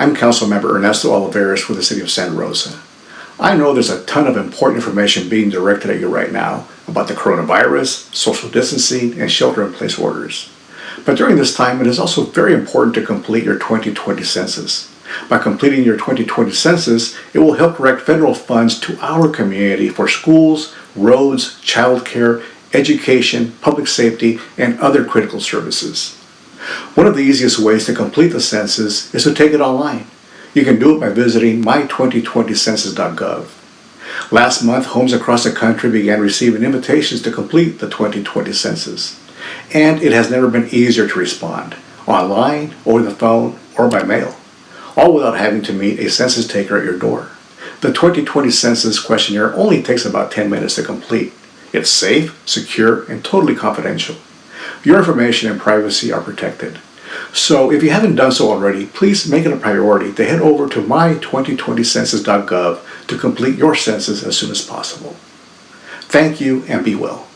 I'm Councilmember Ernesto Olivares with the City of Santa Rosa. I know there's a ton of important information being directed at you right now about the coronavirus, social distancing, and shelter-in-place orders. But during this time, it is also very important to complete your 2020 census. By completing your 2020 census, it will help direct federal funds to our community for schools, roads, childcare, education, public safety, and other critical services. One of the easiest ways to complete the census is to take it online. You can do it by visiting my2020census.gov. Last month, homes across the country began receiving invitations to complete the 2020 census. And it has never been easier to respond, online, over the phone, or by mail, all without having to meet a census taker at your door. The 2020 census questionnaire only takes about 10 minutes to complete. It's safe, secure, and totally confidential. Your information and privacy are protected. So if you haven't done so already, please make it a priority to head over to my2020census.gov to complete your census as soon as possible. Thank you and be well.